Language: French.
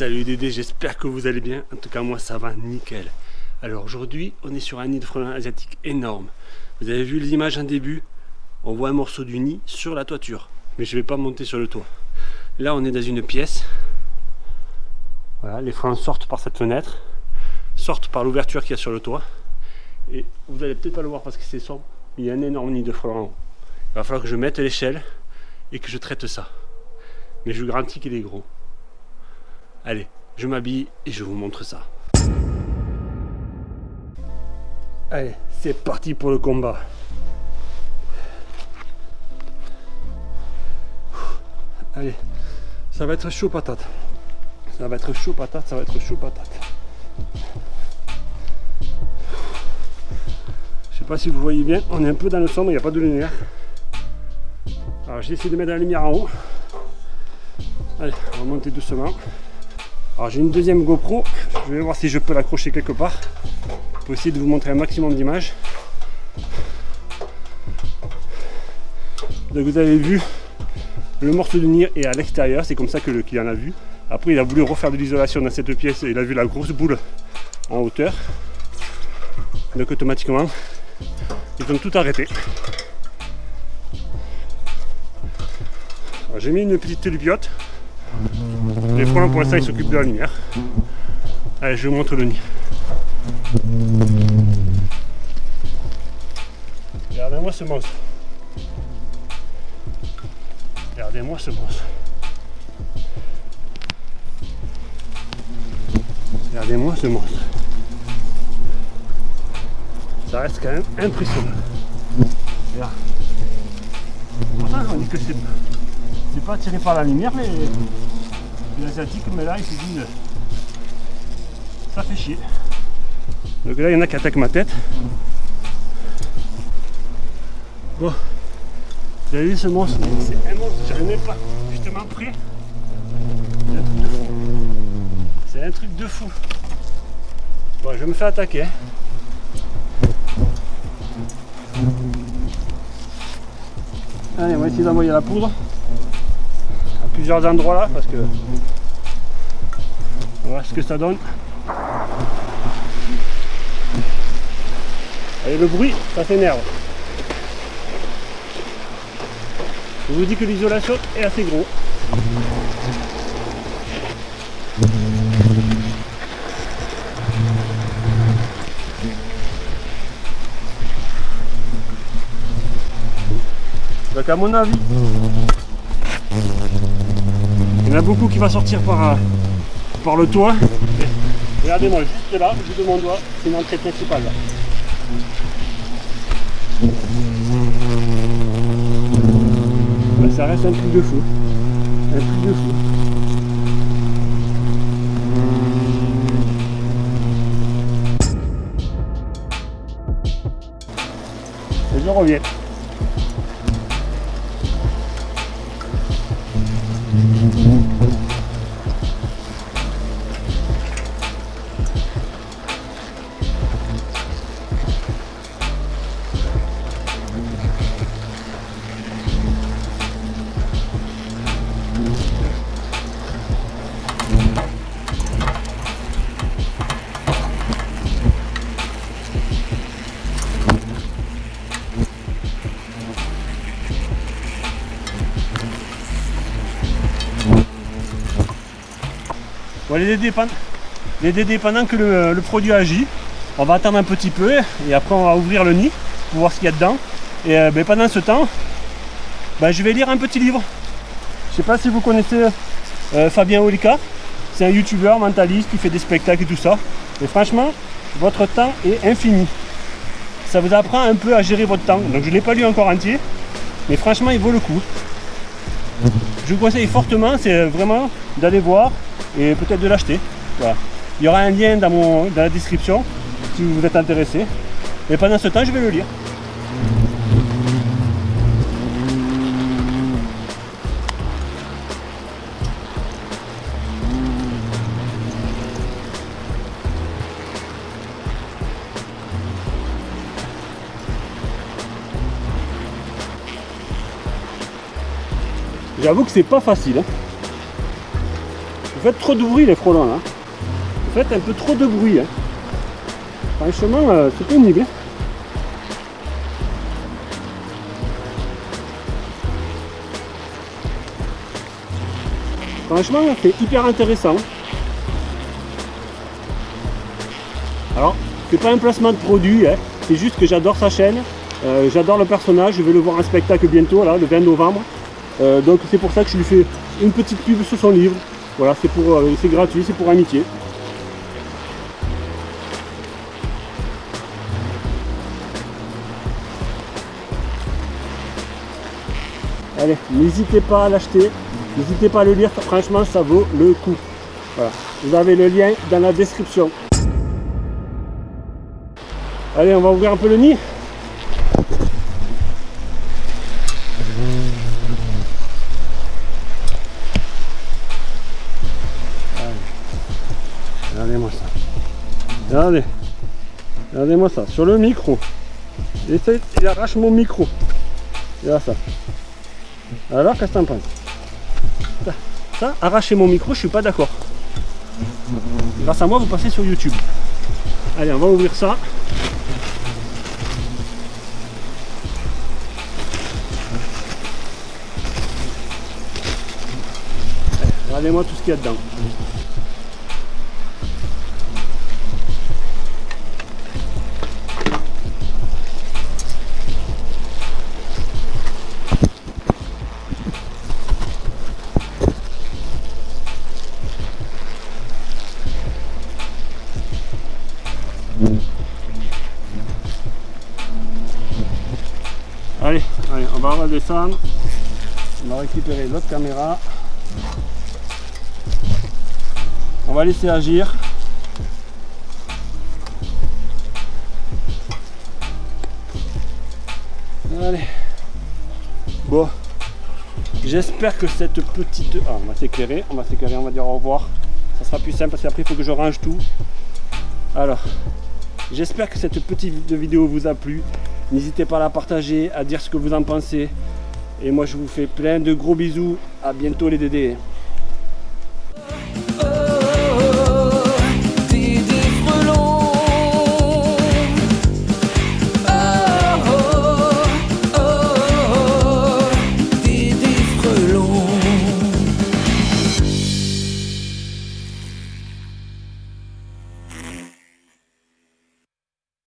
Salut Dédé, j'espère que vous allez bien. En tout cas, moi ça va nickel. Alors aujourd'hui, on est sur un nid de frelons asiatique énorme. Vous avez vu l'image en début? On voit un morceau du nid sur la toiture. Mais je ne vais pas monter sur le toit. Là, on est dans une pièce. Voilà, les frelons sortent par cette fenêtre, sortent par l'ouverture qu'il y a sur le toit. Et vous allez peut-être pas le voir parce que c'est sombre. Il y a un énorme nid de frelons en haut. Il va falloir que je mette l'échelle et que je traite ça. Mais je vous garantis qu'il est gros. Allez, je m'habille et je vous montre ça. Allez, c'est parti pour le combat. Allez, ça va être chaud patate. Ça va être chaud patate, ça va être chaud patate. Je sais pas si vous voyez bien, on est un peu dans le sombre, il n'y a pas de lumière. Alors j'ai essayé de mettre la lumière en haut. Allez, on va monter doucement. Alors j'ai une deuxième GoPro, je vais voir si je peux l'accrocher quelque part pour essayer de vous montrer un maximum d'images. Donc vous avez vu, le morceau de nid est à l'extérieur, c'est comme ça que le client a vu. Après il a voulu refaire de l'isolation dans cette pièce et il a vu la grosse boule en hauteur. Donc automatiquement, ils ont tout arrêté. J'ai mis une petite lubiote pour l'instant ils s'occupent de la lumière. Allez, je vous montre le nid. Regardez-moi ce monstre. Regardez-moi ce monstre. Regardez-moi ce monstre. Ça reste quand même impressionnant. Dit que c'est pas tiré par la lumière, mais asiatique, mais là il s'est dit ça fait chier. Donc là il y en a qui attaquent ma tête. Bon, vous avez vu ce monstre? C'est un monstre, j'arrive même pas justement prêt. C'est un truc de fou. Bon, je me fais attaquer. Allez, on va essayer d'envoyer la poudre à plusieurs endroits là parce que que ça donne. Et le bruit, ça s'énerve. Je vous dis que l'isolation est assez gros. Donc à mon avis, il y en a beaucoup qui va sortir par, par le toit. Regardez-moi, juste là, bout de mon doigt, c'est une entrée principale. Là. ça reste un truc de fou. Un truc de fou. Et je reviens. Les dédés, les que le, produit agit, on va attendre un petit peu et après on va ouvrir le nid pour voir ce qu'il y a dedans. Et euh, ben, pendant ce temps, ben, je vais lire un petit livre. Je sais pas si vous connaissez euh, Fabien Olika. C'est un youtubeur mentaliste qui fait des spectacles et tout ça. Et franchement, votre temps est infini. Ça vous apprend un peu à gérer votre temps. Donc je ne l'ai pas lu encore entier, mais franchement il vaut le coup. Je vous conseille fortement, c'est vraiment d'aller voir et peut-être de l'acheter. Il y aura un lien dans, mon, dans la description si vous êtes intéressé. Et pendant ce temps, je vais le lire. J'avoue que c'est pas facile. Hein. Vous faites trop de bruit les frelons là. Vous faites un peu trop de bruit. Hein. Franchement, euh, c'est pénible. hein. Franchement, c'est hyper intéressant. Alors, c'est pas un placement de produit, hein. c'est juste que j'adore sa chaîne. Euh, j'adore le personnage, je vais le voir en spectacle bientôt, le 20 novembre. Euh, donc c'est pour ça que je lui fais une petite pub sur son livre. Voilà, c'est pour, euh, c'est gratuit, c'est pour amitié. Allez, n'hésitez pas à l'acheter, n'hésitez pas à le lire, franchement ça vaut le coup. Voilà, vous avez le lien dans la description. Allez, on va ouvrir un peu le nid. Regardez-moi ça. Regardez. Regardez-moi ça. Sur le micro. Il, il arrache mon micro. Regarde ça. Alors, qu'est-ce que t'en penses? Ça, ça, arracher mon micro, je suis pas d'accord. Grâce à moi, vous passez sur YouTube. Allez, on va ouvrir ça. Regardez-moi tout ce qu'il y a dedans. Allez, allez, on va redescendre. On va récupérer l'autre caméra. On va laisser agir. Allez. Bon. J'espère que cette petite... Ah, on va s'éclairer, on va s'éclairer, on va dire au revoir. Ça sera plus simple parce qu'après il faut que je range tout. Alors, j'espère que cette petite vidéo vous a plu. N'hésitez pas à la partager, à dire ce que vous en pensez. Et moi je vous fais plein de gros bisous. À bientôt les dédés.